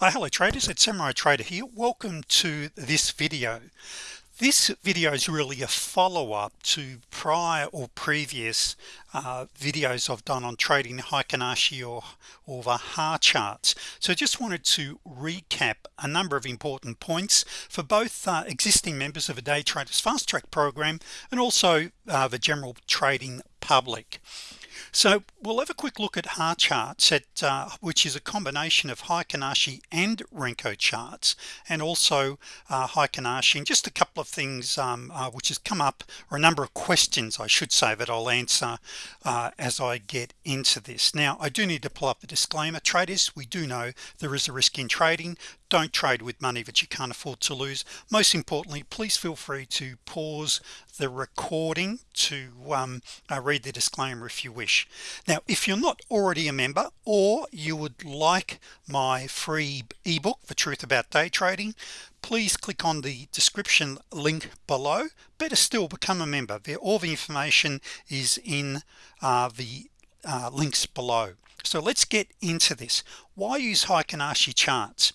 uh, hello traders. It's Samurai Trader here. Welcome to this video. This video is really a follow-up to prior or previous uh, videos I've done on trading Heikin Ashi or or the HA charts. So just wanted to recap a number of important points for both uh, existing members of a day traders fast track program and also uh, the general trading public so we'll have a quick look at HA charts at uh, which is a combination of Heikin Ashi and Renko charts and also uh, Heikin Ashi and just a couple of things um, uh, which has come up or a number of questions I should say that I'll answer uh, as I get into this. Now I do need to pull up the disclaimer. Traders we do know there is a risk in trading don't trade with money that you can't afford to lose. Most importantly please feel free to pause the recording to um, uh, read the disclaimer if you wish. Now if you're not already a member or you would like my free ebook the truth about day trading please click on the description link below. Better still become a member. All the information is in uh, the uh, links below. So let's get into this. Why use Heikin Ashi charts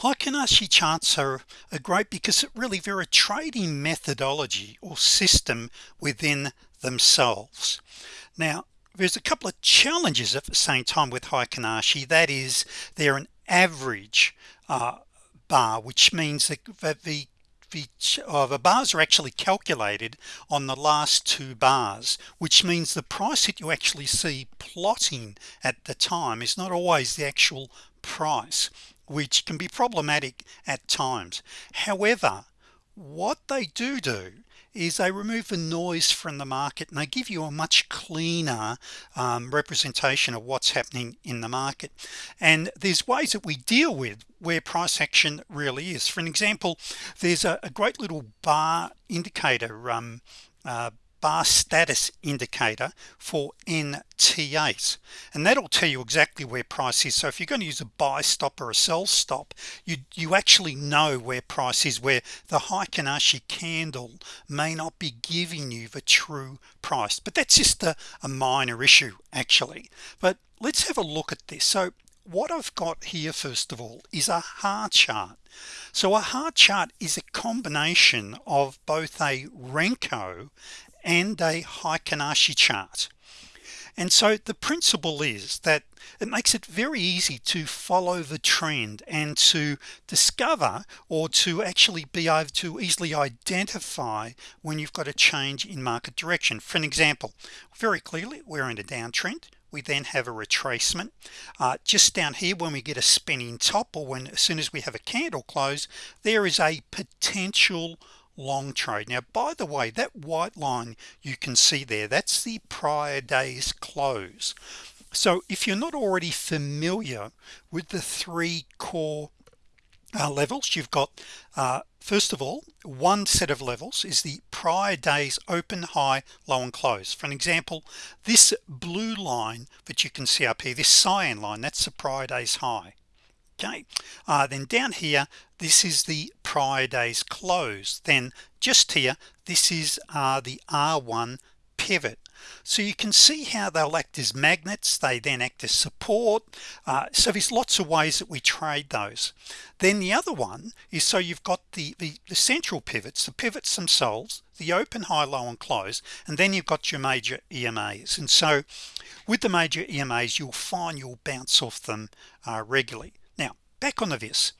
Heikin Ashi charts are, great because it really they're a trading methodology or system within themselves. Now there's a couple of challenges at the same time with Heikin Ashi that is they're an average uh, bar which means that, that the the, uh, the bars are actually calculated on the last two bars which means the price that you actually see plotting at the time is not always the actual price which can be problematic at times. However what they do do is they remove the noise from the market and they give you a much cleaner um, representation of what's happening in the market. And there's ways that we deal with where price action really is. For an example there's a, a great little bar indicator um, uh, bar status indicator for NT8 and that'll tell you exactly where price is. So if you're going to use a buy stop or a sell stop you you actually know where price is where the Heikin Ashi candle may not be giving you the true price. But that's just a, a minor issue actually. But let's have a look at this. So what I've got here first of all is a HA chart. So a HA chart is a combination of both a Renko and a Heikin Ashi chart. And so the principle is that it makes it very easy to follow the trend and to discover or to actually be able to easily identify when you've got a change in market direction. For an example very clearly we're in a downtrend. We then have a retracement. Uh, just down here when we get a spinning top or when as soon as we have a candle close there is a potential long trade. Now by the way that white line you can see there that's the prior day's close. So if you're not already familiar with the three core uh, levels you've got uh, first of all one set of levels is the prior days open high low and close. For an example this blue line that you can see up here this cyan line that's the prior days high okay. Uh, then down here this is the prior days close then just here this is uh, the R1 pivot. So you can see how they'll act as magnets. They then act as support. Uh, so there's lots of ways that we trade those. Then the other one is so you've got the, the, the central pivots the pivots themselves the open high low and close and then you've got your major EMAs and so with the major EMAs you'll find you'll bounce off them uh, regularly back on the vis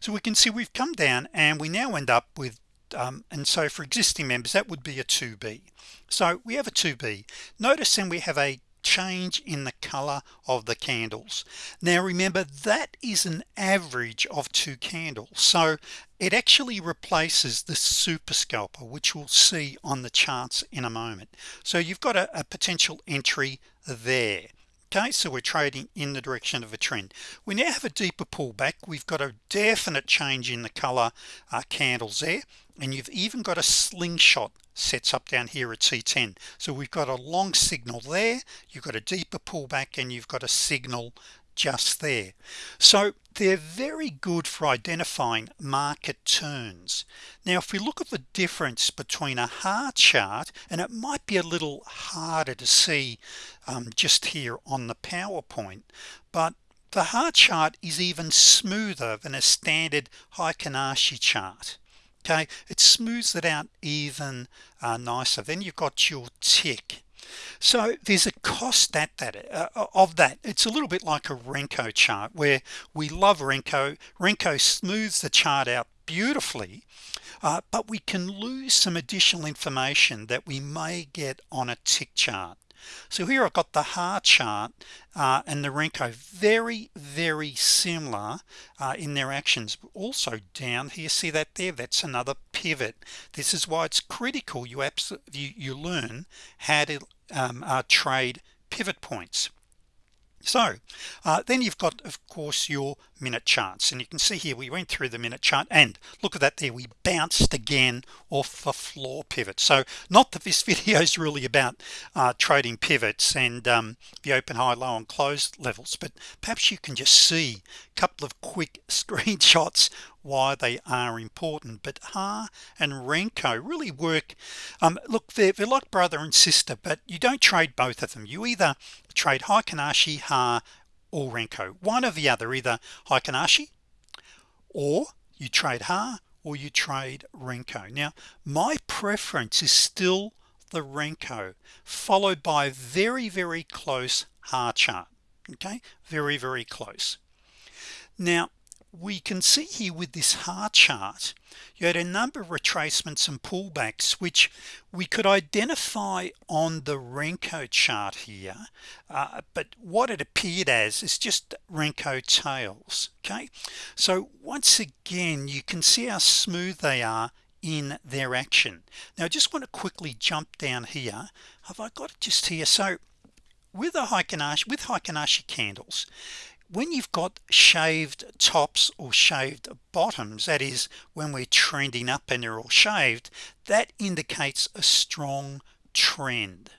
so we can see we've come down and we now end up with um, and so for existing members that would be a 2b so we have a 2b notice then we have a change in the color of the candles. Now remember that is an average of two candles. So it actually replaces the super scalper which we'll see on the charts in a moment. So you've got a, a potential entry there okay so we're trading in the direction of a trend. We now have a deeper pullback. We've got a definite change in the color uh, candles there and you've even got a slingshot sets up down here at C10 so we've got a long signal there you've got a deeper pullback and you've got a signal just there. So they're very good for identifying market turns. Now if we look at the difference between a HA chart and it might be a little harder to see um, just here on the PowerPoint but the heart chart is even smoother than a standard Heikin Ashi chart. Okay? It smooths it out even uh, nicer. Then you've got your tick so there's a cost at that uh, of that. It's a little bit like a Renko chart where we love Renko. Renko smooths the chart out beautifully uh, but we can lose some additional information that we may get on a tick chart so here I've got the heart chart uh, and the Renko very very similar uh, in their actions. Also down here see that there? That's another pivot. This is why it's critical you absolutely you, you learn how to um, uh, trade pivot points so uh, then you've got of course your minute charts and you can see here we went through the minute chart and look at that there we bounced again off the floor pivot so not that this video is really about uh, trading pivots and um, the open high low and close levels but perhaps you can just see a couple of quick screenshots why they are important but HA and Renko really work um, look they're, they're like brother and sister but you don't trade both of them. You either trade Heikin Ashi HA or Renko. One or the other either Heikin Ashi or you trade HA or you trade Renko. Now my preference is still the Renko followed by very very close HA chart okay? Very very close. Now we can see here with this heart chart you had a number of retracements and pullbacks which we could identify on the Renko chart here uh, but what it appeared as is just Renko tails okay? So once again you can see how smooth they are in their action. Now I just want to quickly jump down here. Have I got it just here? So with a Heikin Ashi with Heikin Ashi candles when you've got shaved tops or shaved bottoms that is when we're trending up and they're all shaved that indicates a strong trend.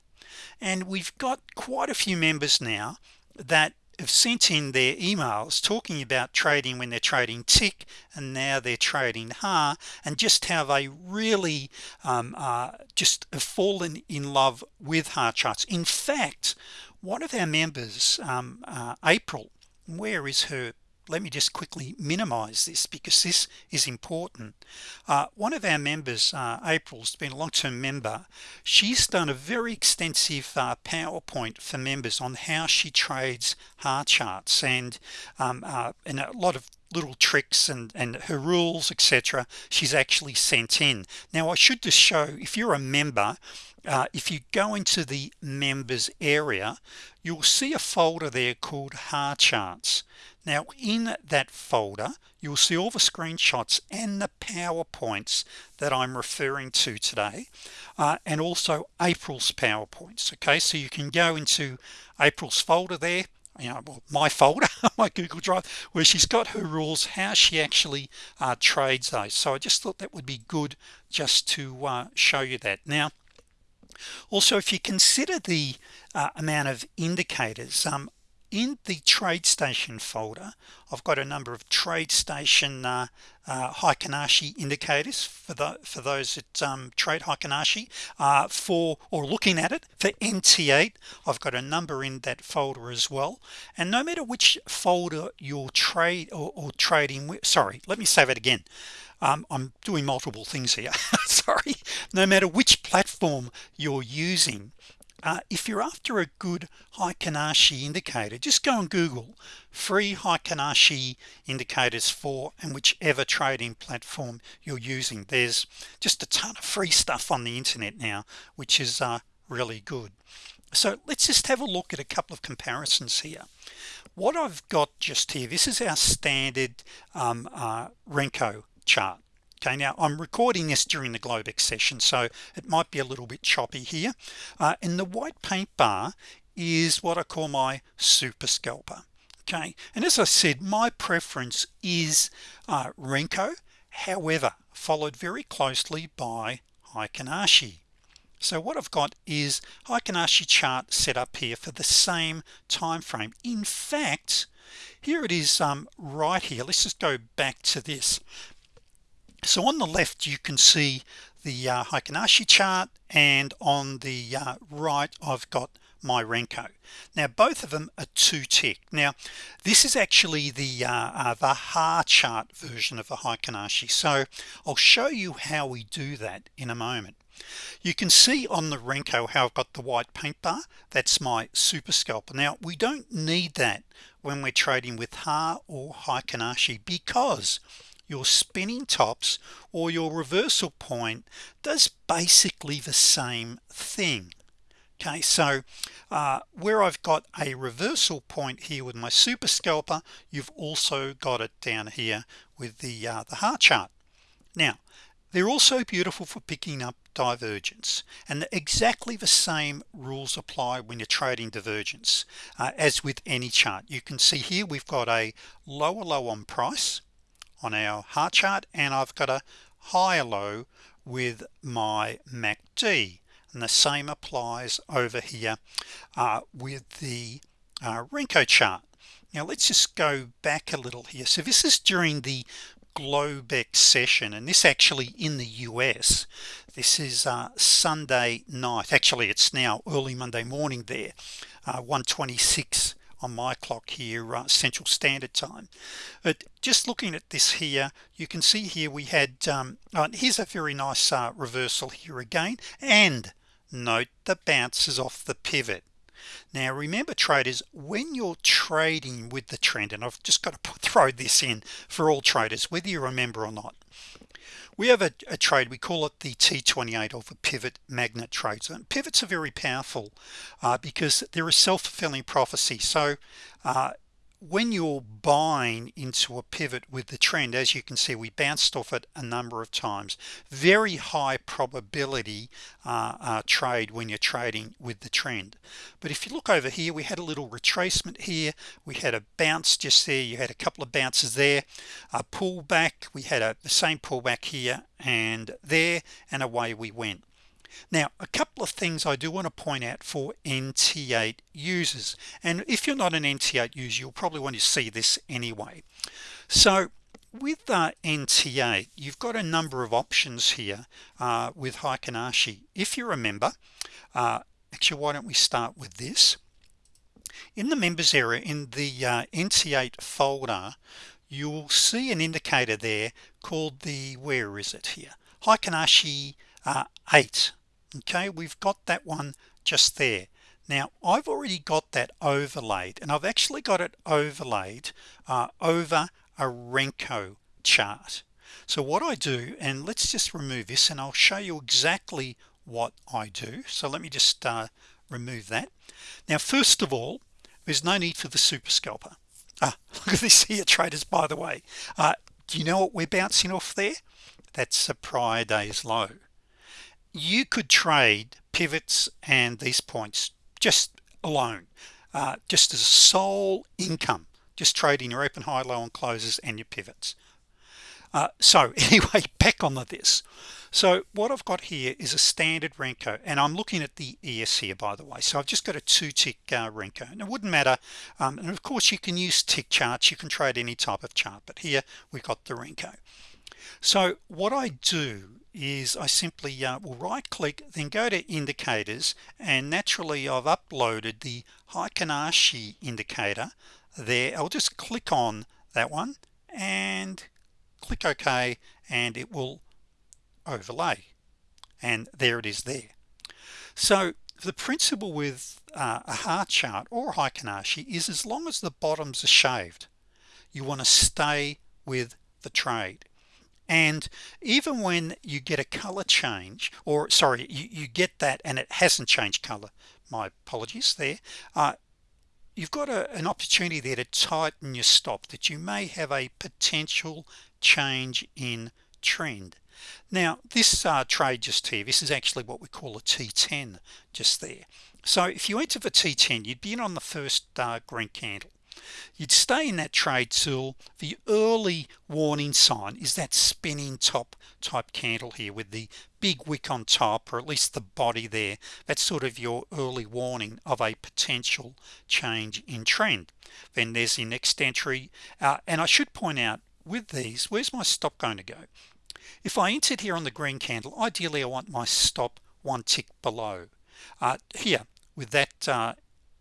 And we've got quite a few members now that have sent in their emails talking about trading when they're trading tick and now they're trading HA and just how they really um, uh, just have fallen in love with HA charts. In fact one of our members um, uh, April where is her let me just quickly minimize this because this is important. Uh, one of our members uh, April's been a long-term member. She's done a very extensive uh, PowerPoint for members on how she trades heart charts and um, uh, and a lot of little tricks and and her rules etc she's actually sent in. Now I should just show if you're a member uh, if you go into the members area you'll see a folder there called HA charts now in that folder you'll see all the screenshots and the PowerPoints that I'm referring to today uh, and also April's PowerPoints okay? So you can go into April's folder there you know well, my folder my Google Drive where she's got her rules how she actually uh, trades those. So I just thought that would be good just to uh, show you that. Now also if you consider the uh, amount of indicators um, in the TradeStation folder I've got a number of TradeStation uh, uh, indicators for the for those that um, trade Heikin Ashi uh, for or looking at it. For NT8 I've got a number in that folder as well. And no matter which folder you're trade or, or trading with sorry let me say that again. Um, I'm doing multiple things here. Sorry. No matter which platform you're using uh, if you're after a good Heikin Ashi indicator just go on Google free Heikin Ashi indicators for and whichever trading platform you're using. There's just a ton of free stuff on the internet now which is uh, really good. So let's just have a look at a couple of comparisons here. What I've got just here this is our standard um, uh, Renko chart okay now I'm recording this during the Globex session so it might be a little bit choppy here. Uh, and the white paint bar is what I call my super scalper okay? And as I said my preference is uh, Renko however followed very closely by Heikin Ashi so what I've got is Heikin Ashi chart set up here for the same time frame in fact here it is um, right here. Let's just go back to this so on the left you can see the uh, Heikin Ashi chart and on the uh, right I've got my Renko. Now both of them are two tick now this is actually the uh, uh, the HA chart version of the Heikin Ashi so I'll show you how we do that in a moment. You can see on the Renko how I've got the white paint bar. That's my super scalper. Now we don't need that when we're trading with HA or Heikin Ashi because your spinning tops or your reversal point does basically the same thing. Okay so uh, where I've got a reversal point here with my super scalper you've also got it down here with the uh, the heart chart. Now they're also beautiful for picking up divergence and exactly the same rules apply when you're trading divergence uh, as with any chart. You can see here we've got a lower low on price on our heart chart and I've got a higher low with my MACD and the same applies over here uh, with the uh, Renko chart. Now let's just go back a little here. So this is during the Globex session and this actually in the US this is uh, Sunday night. Actually it's now early Monday morning there uh, 126 on my clock here uh, Central Standard Time. But just looking at this here you can see here we had um, uh, here's a very nice uh, reversal here again. And note the bounces off the pivot. Now remember traders when you're trading with the trend and I've just got to put, throw this in for all traders whether you remember or not we have a, a trade we call it the t28 of a pivot magnet trades and pivots are very powerful uh, because they're a self-fulfilling prophecy. So uh, when you're buying into a pivot with the trend as you can see we bounced off it a number of times. Very high probability uh, uh, trade when you're trading with the trend. But if you look over here we had a little retracement here. We had a bounce just there. You had a couple of bounces there a pullback. We had a the same pullback here and there and away we went now a couple of things I do want to point out for NT8 users. And if you're not an NT8 user you'll probably want to see this anyway. So with uh, NT8 you've got a number of options here uh, with Heikin Ashi if you remember uh, actually why don't we start with this? In the members area in the uh, NT8 folder you'll see an indicator there called the where is it here? Heikin Ashi uh, 8 okay we've got that one just there. Now I've already got that overlaid and I've actually got it overlaid uh, over a Renko chart. So what I do and let's just remove this and I'll show you exactly what I do. So let me just uh, remove that. Now first of all there's no need for the super scalper. Ah, look at this here traders by the way. Uh, do you know what we're bouncing off there? That's a prior day's low you could trade pivots and these points just alone uh, just as sole income just trading your open high low and closes and your pivots. Uh, so anyway back on this. So what I've got here is a standard Renko and I'm looking at the ES here by the way. So I've just got a two tick uh, Renko and it wouldn't matter um, and of course you can use tick charts. You can trade any type of chart but here we've got the Renko. So what I do is I simply uh, will right click then go to indicators and naturally I've uploaded the Heikin Ashi indicator there. I'll just click on that one and click OK and it will overlay. And there it is there. So the principle with uh, a heart chart or Heikin Ashi is as long as the bottoms are shaved you want to stay with the trade and even when you get a color change or sorry you, you get that and it hasn't changed color my apologies there uh, you've got a, an opportunity there to tighten your stop that you may have a potential change in trend. Now this uh, trade just here this is actually what we call a t10 just there. So if you enter the t10 you'd be in on the first uh, green candle you'd stay in that trade till the early warning sign is that spinning top type candle here with the big wick on top or at least the body there. That's sort of your early warning of a potential change in trend. Then there's the next entry. Uh, and I should point out with these where's my stop going to go? If I entered here on the green candle ideally I want my stop one tick below. Uh, here with that uh,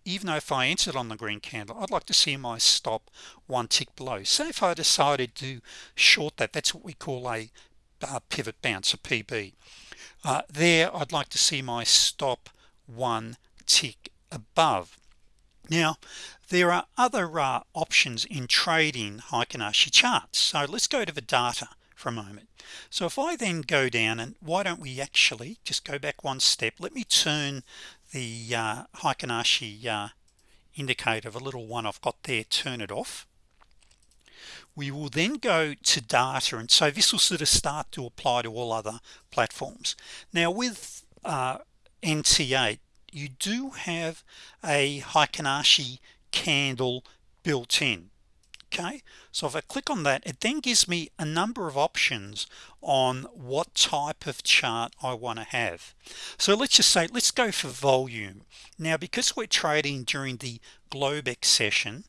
even though if I entered on the green candle I'd like to see my stop one tick below. So if I decided to short that that's what we call a uh, pivot bounce a PB uh, there I'd like to see my stop one tick above. Now there are other uh, options in trading Heikin Ashi charts. So let's go to the data for a moment. So if I then go down and why don't we actually just go back one step? Let me turn the uh, Heikin Ashi uh, indicator a little one I've got there turn it off. We will then go to data and so this will sort of start to apply to all other platforms. Now with uh, NT8 you do have a Heikin Ashi candle built in okay so if I click on that it then gives me a number of options on what type of chart I want to have. So let's just say let's go for volume. Now because we're trading during the Globex session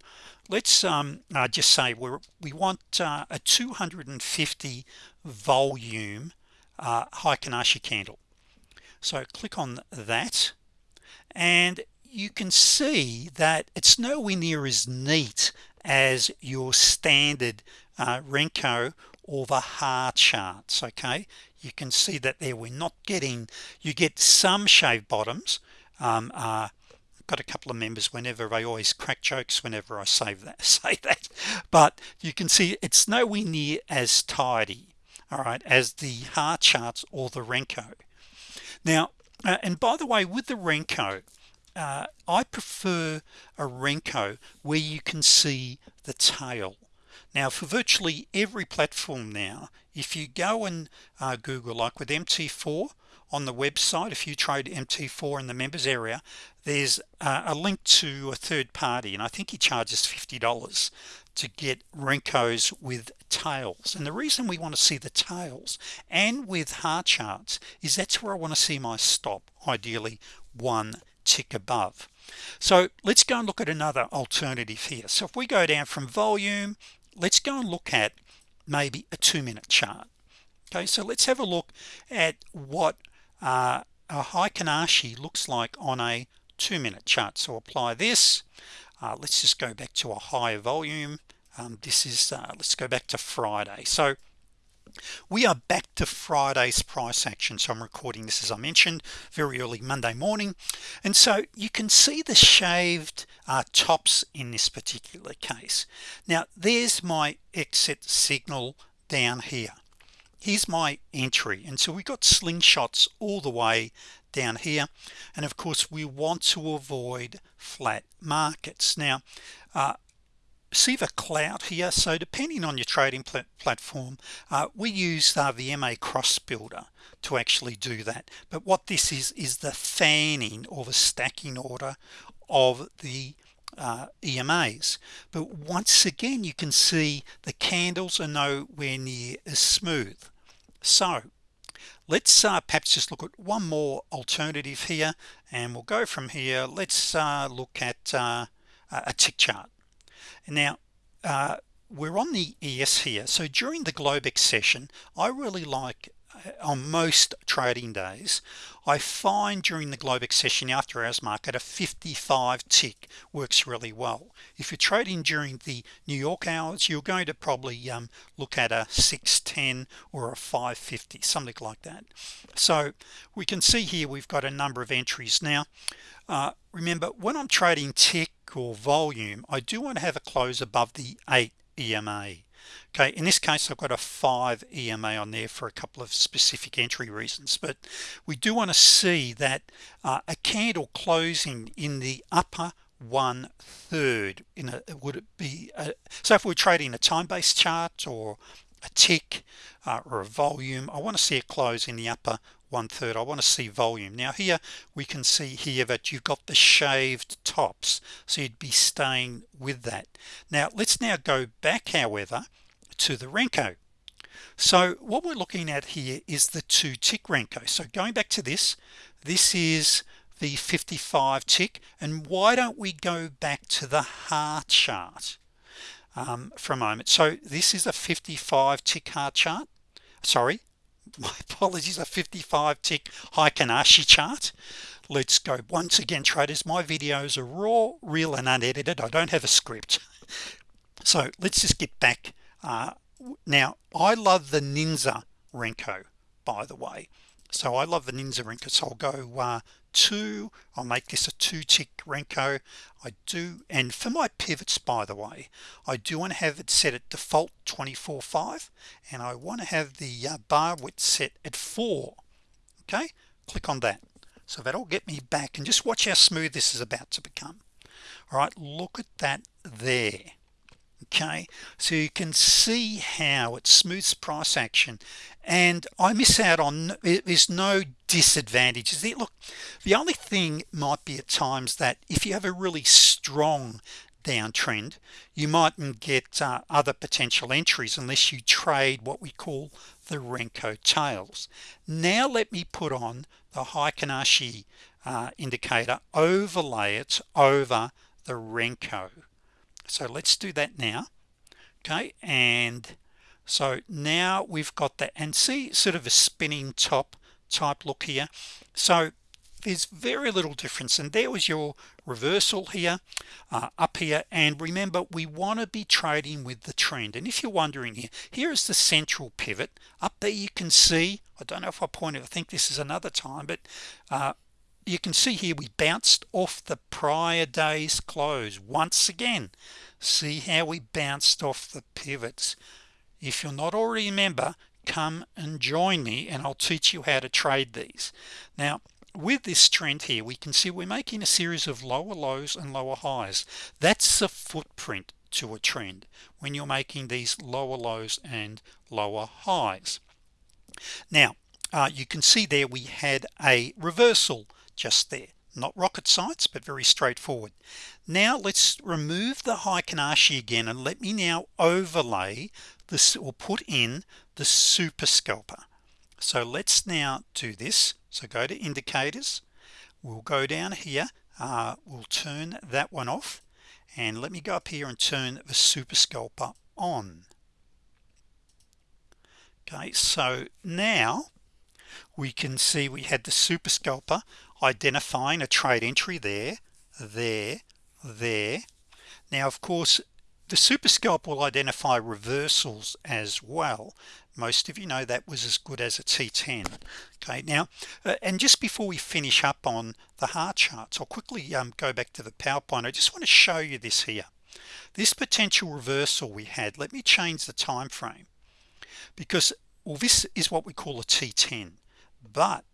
let's um, uh, just say we we want uh, a 250 volume uh, Heikin Ashi candle. So click on that and you can see that it's nowhere near as neat as your standard uh, Renko or the HA charts okay? You can see that there we're not getting you get some shave bottoms um, uh, got a couple of members whenever I always crack jokes whenever I say that say that. But you can see it's nowhere near as tidy all right as the HA charts or the Renko. Now uh, and by the way with the Renko uh, I prefer a Renko where you can see the tail. Now for virtually every platform now if you go and uh, Google like with MT4 on the website if you trade MT4 in the members area there's uh, a link to a third party and I think he charges $50 to get Renkos with tails. And the reason we want to see the tails and with HA charts is that's where I want to see my stop ideally one tick above. So let's go and look at another alternative here. So if we go down from volume let's go and look at maybe a two-minute chart. Okay so let's have a look at what uh, a Heikin Ashi looks like on a two-minute chart. So apply this. Uh, let's just go back to a higher volume. Um, this is uh, let's go back to Friday. So we are back to Friday's price action. So I'm recording this as I mentioned very early Monday morning. And so you can see the shaved uh, tops in this particular case. Now there's my exit signal down here. Here's my entry. And so we got slingshots all the way down here. And of course we want to avoid flat markets. Now uh, see the clout here so depending on your trading pl platform uh, we use uh, the MA cross builder to actually do that. But what this is is the fanning or the stacking order of the uh, EMAs but once again you can see the candles are nowhere near as smooth. So let's uh, perhaps just look at one more alternative here and we'll go from here. Let's uh, look at uh, a tick chart now uh, we're on the ES here. So during the Globex session I really like uh, on most trading days I find during the Globex session after hours market a 55 tick works really well. If you're trading during the New York hours you're going to probably um, look at a 610 or a 550 something like that. So we can see here we've got a number of entries. Now uh, remember when I'm trading tick or volume I do want to have a close above the 8 EMA okay in this case I've got a 5 EMA on there for a couple of specific entry reasons but we do want to see that uh, a candle closing in the upper one third. In a would it be a, so if we're trading a time-based chart or a tick uh, or a volume I want to see it close in the upper one-third. I want to see volume. Now here we can see here that you've got the shaved tops so you'd be staying with that. Now let's now go back however to the Renko. So what we're looking at here is the two tick Renko. So going back to this this is the 55 tick. And why don't we go back to the heart chart um, for a moment? So this is a 55 tick heart chart. Sorry my apologies a 55 tick Heikin Ashi chart. Let's go once again traders. My videos are raw real and unedited. I don't have a script. So let's just get back. Uh, now I love the Ninja Renko by the way so I love the Ninja Renko so I'll go uh, two. I'll make this a two tick Renko. I do and for my pivots by the way I do want to have it set at default 24 5 and I want to have the uh, bar width set at 4 okay? Click on that. So that'll get me back and just watch how smooth this is about to become. All right look at that there. Okay? So you can see how it smooths price action and I miss out on there's no disadvantages there look the only thing might be at times that if you have a really strong downtrend you mightn't get uh, other potential entries unless you trade what we call the Renko tails. Now let me put on the Heikin Ashi uh, indicator overlay it over the Renko. So let's do that now. Okay and so now we've got that and see sort of a spinning top type look here. So there's very little difference and there was your reversal here uh, up here and remember we want to be trading with the trend. And if you're wondering here here is the central pivot. Up there you can see I don't know if I pointed I think this is another time but uh, you can see here we bounced off the prior day's close once again. See how we bounced off the pivots if you're not already a member come and join me and I'll teach you how to trade these. Now with this trend here we can see we're making a series of lower lows and lower highs. That's a footprint to a trend when you're making these lower lows and lower highs. Now uh, you can see there we had a reversal just there. Not rocket science but very straightforward. Now let's remove the Heikin Ashi again and let me now overlay this or put in the super scalper. So let's now do this. So go to indicators. We'll go down here. Uh, we'll turn that one off. And let me go up here and turn the super scalper on. Okay so now we can see we had the super scalper identifying a trade entry there there there. Now of course the super scalp will identify reversals as well. Most of you know that was as good as a t10 okay now uh, and just before we finish up on the heart charts I'll quickly um, go back to the PowerPoint I just want to show you this here. This potential reversal we had let me change the time frame. Because well this is what we call a t10 but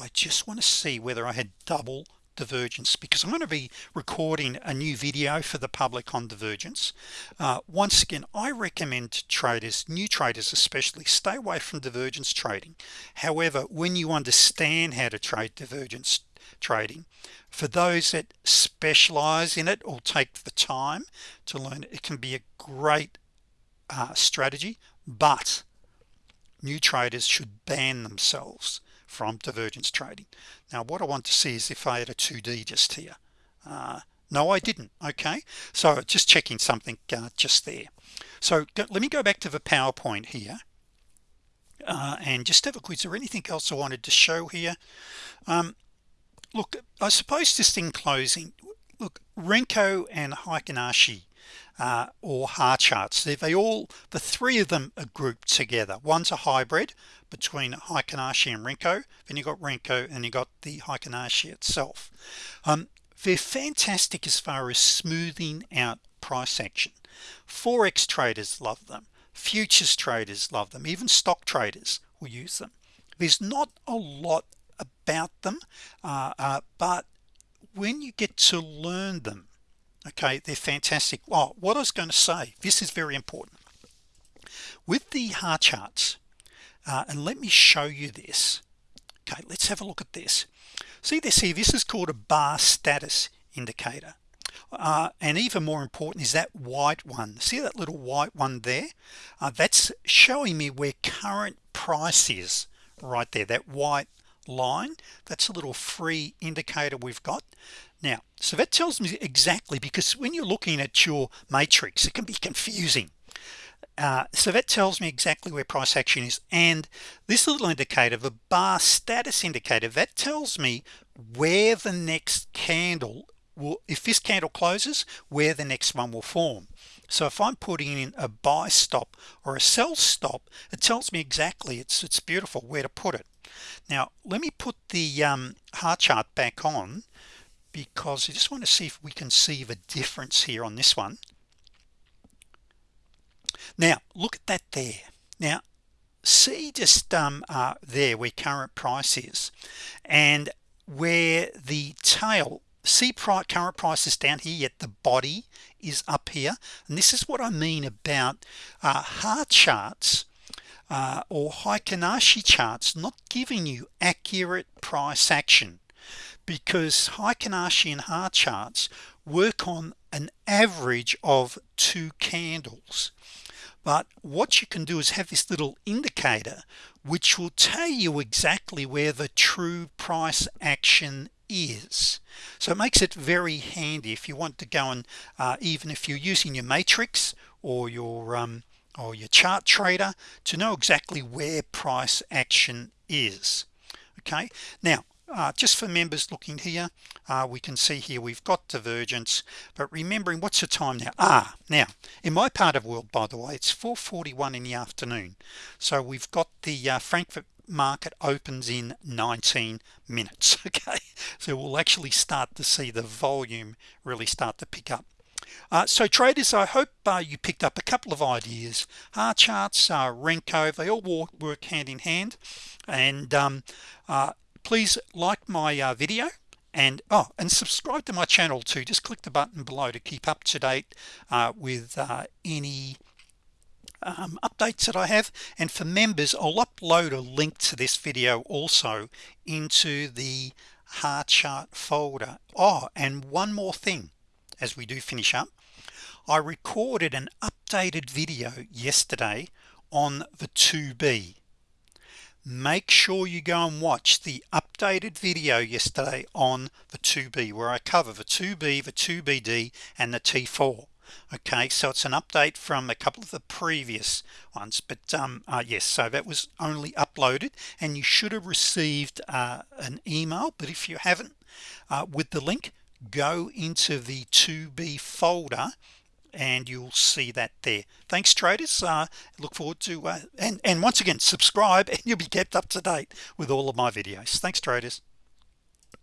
I just want to see whether I had double divergence because I'm going to be recording a new video for the public on divergence. Uh, once again I recommend traders new traders especially stay away from divergence trading. However when you understand how to trade divergence trading for those that specialize in it or take the time to learn it can be a great uh, strategy but new traders should ban themselves from divergence trading. Now what I want to see is if I had a 2d just here. Uh, no I didn't okay? So just checking something uh, just there. So let me go back to the PowerPoint here uh, and just have a quiz. Or anything else I wanted to show here? Um, look I suppose just in closing look Renko and Heikin Ashi uh, or heart charts. They, they all the three of them are grouped together. One's a hybrid between Heikin Ashi and Renko then you got Renko and you got the Heikin Ashi itself. Um, they're fantastic as far as smoothing out price action. Forex traders love them. Futures traders love them. Even stock traders will use them. There's not a lot about them uh, uh, but when you get to learn them okay they're fantastic. Well what I was going to say this is very important. With the heart charts uh, and let me show you this. Okay let's have a look at this. See this here? This is called a bar status indicator. Uh, and even more important is that white one. See that little white one there? Uh, that's showing me where current price is right there that white line. That's a little free indicator we've got now so that tells me exactly because when you're looking at your matrix it can be confusing. Uh, so that tells me exactly where price action is. And this little indicator the bar status indicator that tells me where the next candle will if this candle closes where the next one will form. So if I'm putting in a buy stop or a sell stop it tells me exactly it's it's beautiful where to put it. Now let me put the um, heart chart back on because I just want to see if we can see the difference here on this one. Now look at that there. Now see just um, uh, there where current price is and where the tail see price current price is down here yet the body is up here. And this is what I mean about uh, heart charts uh, or Heikin Ashi charts not giving you accurate price action because Heikin Ashi and heart charts work on an average of two candles. But what you can do is have this little indicator which will tell you exactly where the true price action is. So it makes it very handy if you want to go and uh, even if you're using your matrix or your um, or your chart trader to know exactly where price action is. Okay? Now uh, just for members looking here uh, we can see here we've got divergence but remembering what's the time now? Ah now in my part of world by the way it's 441 in the afternoon. So we've got the uh, Frankfurt market opens in 19 minutes okay? So we'll actually start to see the volume really start to pick up. Uh, so traders I hope uh, you picked up a couple of ideas. Heart charts uh, Renko they all work, work hand in hand. And um, uh, please like my uh, video and oh and subscribe to my channel too. Just click the button below to keep up to date uh, with uh, any um, updates that I have. And for members I'll upload a link to this video also into the heart chart folder. Oh and one more thing as we do finish up. I recorded an updated video yesterday on the 2b make sure you go and watch the updated video yesterday on the 2b where I cover the 2b the 2bd and the t4 okay so it's an update from a couple of the previous ones but um uh, yes so that was only uploaded and you should have received uh, an email but if you haven't uh, with the link go into the 2b folder and you'll see that there. Thanks traders. Uh, look forward to uh, and and once again subscribe and you'll be kept up to date with all of my videos. Thanks traders